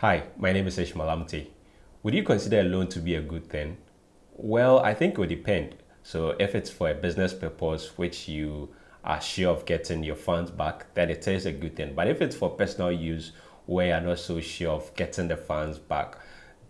Hi, my name is Ishmael Amte. Would you consider a loan to be a good thing? Well, I think it would depend. So if it's for a business purpose, which you are sure of getting your funds back, then it is a good thing. But if it's for personal use, where you're not so sure of getting the funds back,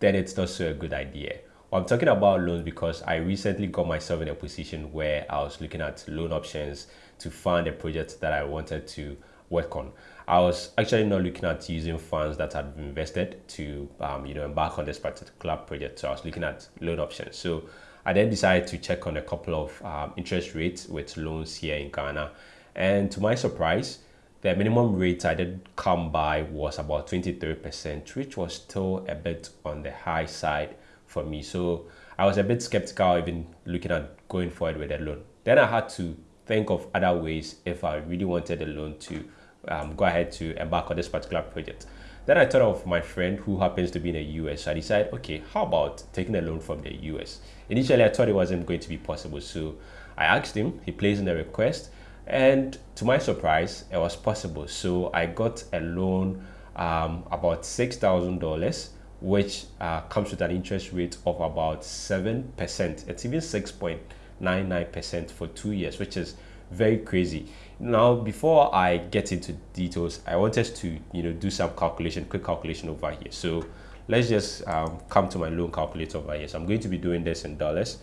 then it's not so a good idea. Well, I'm talking about loans because I recently got myself in a position where I was looking at loan options to fund a project that I wanted to work on. I was actually not looking at using funds that had invested to, um, you know, embark on this particular club project. So I was looking at loan options. So I then decided to check on a couple of um, interest rates with loans here in Ghana. And to my surprise, the minimum rate I did come by was about 23%, which was still a bit on the high side for me. So I was a bit skeptical even looking at going forward with a loan. Then I had to think of other ways if I really wanted a loan to um, go ahead to embark on this particular project. Then I thought of my friend who happens to be in the US. I decided, okay, how about taking a loan from the US? Initially, I thought it wasn't going to be possible. So I asked him, he placed in a request, and to my surprise, it was possible. So I got a loan um, about $6,000, which uh, comes with an interest rate of about 7%. It's even 6.99% for two years, which is very crazy. Now, before I get into details, I want us to you know do some calculation, quick calculation over here. So let's just um, come to my loan calculator over here. So I'm going to be doing this in dollars.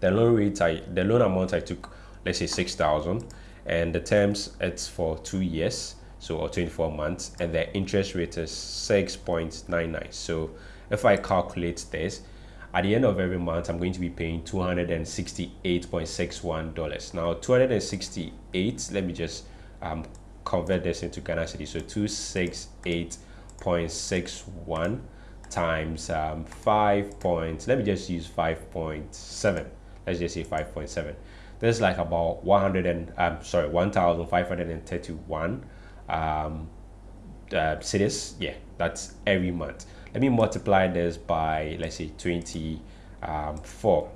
The loan rate, I the loan amount I took, let's say six thousand, and the terms it's for two years, so or 24 months, and the interest rate is 6.99. So if I calculate this, at the end of every month i'm going to be paying $268.61 now 268 let me just um, convert this into ghana cedi. So 268.61 times um, 5 points. Let me just use 5.7 let's just say 5.7 this is like about 100 and um, sorry 1531 um uh, cedis yeah that's every month let me multiply this by let's say 24 um,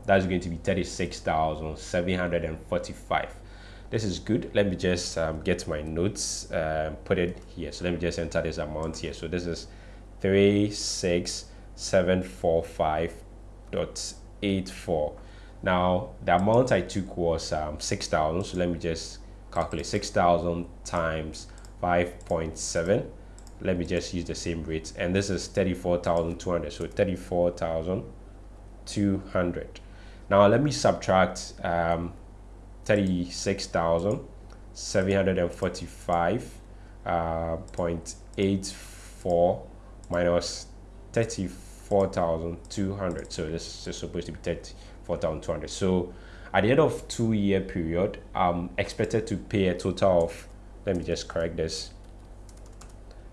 that's going to be 36,745 this is good. Let me just um, get my notes uh, put it here. So let me just enter this amount here. So this is 36745.84 now the amount I took was um, 6,000 so let me just calculate 6,000 times 5.7 let me just use the same rate and this is 34,200 so 34,200 now let me subtract um, 36,745 uh, 0.84 minus 34,200 so this is supposed to be 34,200 so at the end of two year period I'm expected to pay a total of let me just correct this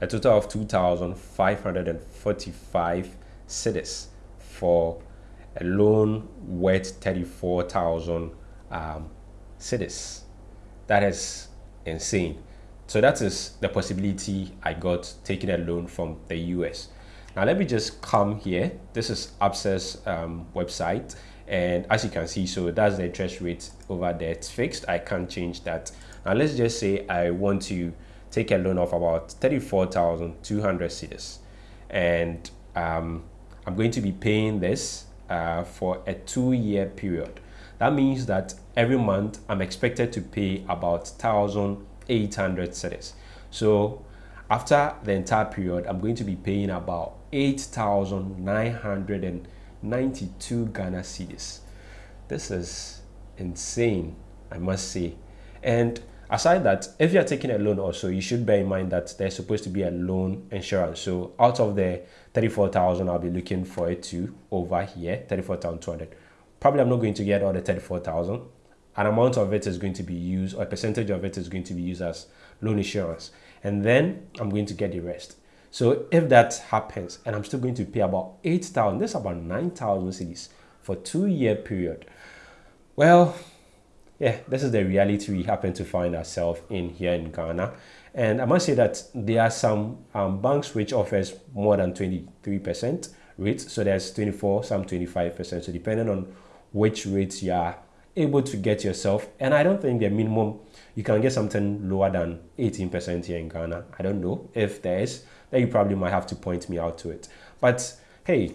a total of 2,545 cedis for a loan worth 34,000 um, cedis. That is insane. So that is the possibility I got taking a loan from the US. Now let me just come here. This is Absa's um, website. And as you can see, so that's the interest rate over there. It's fixed. I can't change that. Now let's just say I want to take a loan of about 34,200 cedis. And um, I'm going to be paying this uh, for a two-year period. That means that every month I'm expected to pay about 1,800 cedis. So after the entire period, I'm going to be paying about 8,992 Ghana cedis. This is insane, I must say. And aside that if you're taking a loan also you should bear in mind that there's supposed to be a loan insurance. So out of the 34,000 I'll be looking for it to over here 34,200 probably I'm not going to get all the 34,000 an amount of it is going to be used or a percentage of it is going to be used as loan insurance. And then I'm going to get the rest. So if that happens and I'm still going to pay about 8,000 this is about 9,000 cedis for two year period. Well yeah, this is the reality we happen to find ourselves in here in Ghana. And I must say that there are some um, banks which offers more than 23% rates. So there's 24, some 25%. So depending on which rates you are able to get yourself. And I don't think the minimum, you can get something lower than 18% here in Ghana. I don't know if there is. then you probably might have to point me out to it. But hey,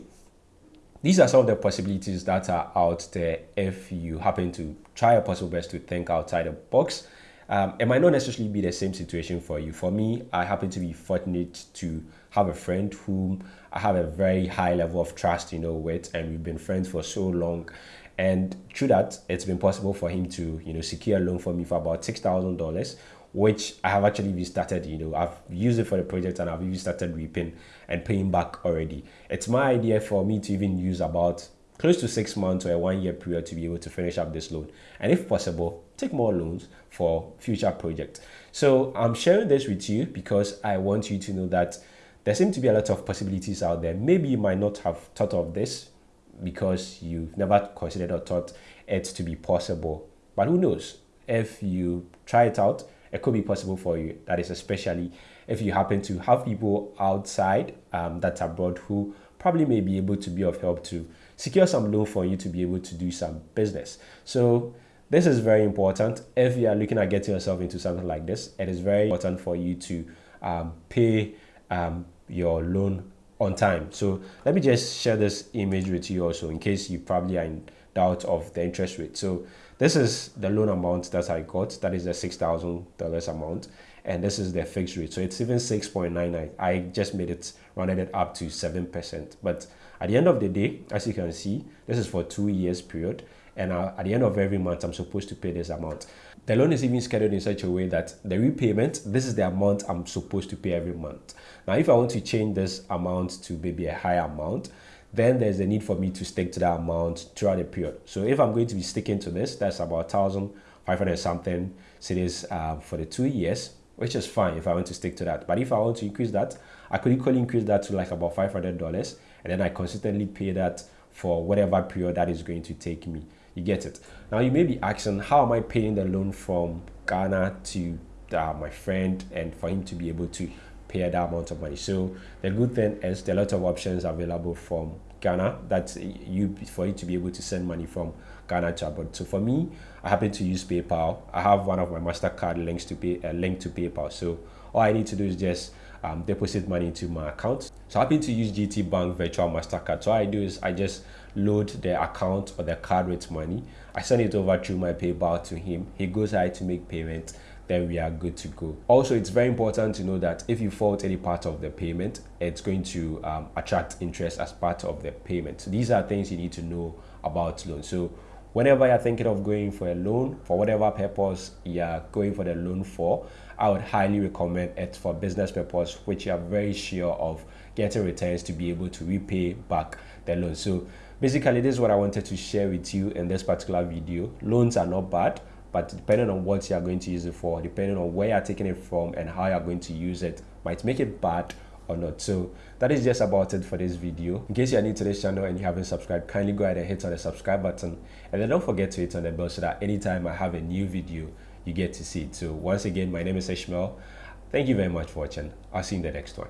these are some of the possibilities that are out there if you happen to try your possible best to think outside the box. Um, it might not necessarily be the same situation for you. For me, I happen to be fortunate to have a friend whom I have a very high level of trust, you know, with, and we've been friends for so long. And through that, it's been possible for him to, you know, secure a loan for me for about six thousand dollars, which I have actually even started, you know, I've used it for the project and I've even started reaping and paying back already. It's my idea for me to even use about close to six months or a one year period to be able to finish up this loan. And if possible, take more loans for future projects. So I'm sharing this with you because I want you to know that there seem to be a lot of possibilities out there. Maybe you might not have thought of this because you've never considered or thought it to be possible. But who knows? If you try it out, it could be possible for you. That is especially if you happen to have people outside um, that's abroad who probably may be able to be of help to secure some loan for you to be able to do some business. So this is very important. If you are looking at getting yourself into something like this, it is very important for you to um, pay um, your loan on time. So let me just share this image with you also in case you probably are in doubt of the interest rate. So this is the loan amount that I got. That is the $6,000 amount. And this is the fixed rate. So it's even 6.99. I just made it, rounded it up to 7%. But at the end of the day, as you can see, this is for two years period. And uh, at the end of every month, I'm supposed to pay this amount. The loan is even scheduled in such a way that the repayment, this is the amount I'm supposed to pay every month. Now, if I want to change this amount to maybe a higher amount, then there's a need for me to stick to that amount throughout the period. So if I'm going to be sticking to this, that's about 1,500 something cedis uh, for the two years, which is fine if I want to stick to that. But if I want to increase that, I could equally increase that to like about $500 and then I consistently pay that for whatever period that is going to take me. You get it? Now you may be asking, how am I paying the loan from Ghana to uh, my friend and for him to be able to pay that amount of money. So the good thing is there are a lot of options available from Ghana that you for you to be able to send money from Ghana to abroad. So for me, I happen to use PayPal. I have one of my Mastercard links to pay a link to PayPal. So all I need to do is just um, deposit money into my account. So I happen to use GT Bank Virtual Mastercard. So all I do is I just load the account or the card with money. I send it over through my PayPal to him. He goes ahead to make payment then we are good to go. Also, it's very important to know that if you fault any part of the payment, it's going to um, attract interest as part of the payment. So these are things you need to know about loans. So whenever you're thinking of going for a loan, for whatever purpose you're going for the loan for, I would highly recommend it for business purpose, which you are very sure of getting returns to be able to repay back the loan. So basically, this is what I wanted to share with you in this particular video. Loans are not bad but depending on what you are going to use it for, depending on where you're taking it from and how you're going to use it, might make it bad or not. So that is just about it for this video. In case you're new to this channel and you haven't subscribed, kindly go ahead and hit on the subscribe button and then don't forget to hit on the bell so that anytime I have a new video, you get to see it. So once again, my name is Ishmael. Thank you very much for watching. I'll see you in the next one.